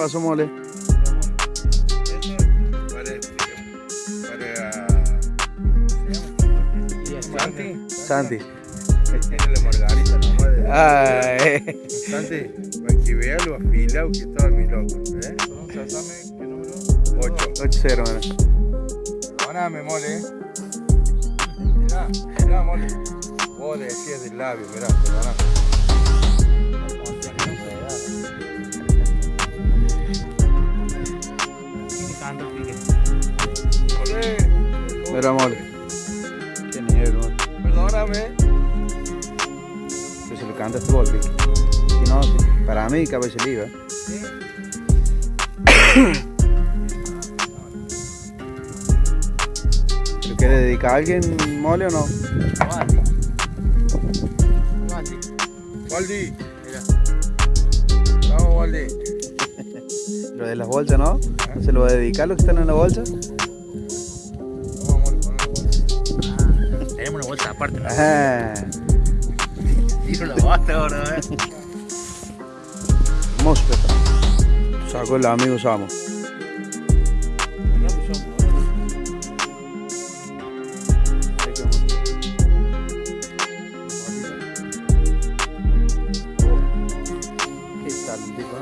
pasó, mole? Santi. Santi. la margarita de... Ay. Santi, para que vea lo afilado que estaba mi loco, ¿eh? ¿qué número? 8. 8-0, mano. Perdóname, mole, ¿eh? Mirá, mirá, mole. Vos le decías del labio, mirá, perdóname. Mole, Mira, mole. Qué nivel, mole. perdóname. Que se lo canta este gol, Vicky. Si no, si- para mí, cabeza libre. ¿eh? ¿Lo quiere dedicar a alguien, mole o no? Waldi, mira. Pero de las bolsas, ¿no? ¿Se lo va a dedicar los que están en la bolsa? No, amor, no, no, ah, tenemos una bolsa aparte. Ah. Tiro la basta ahora, ¿eh? Mosfeta. Sacó el amigo Samo. ¿Qué tal, tipo?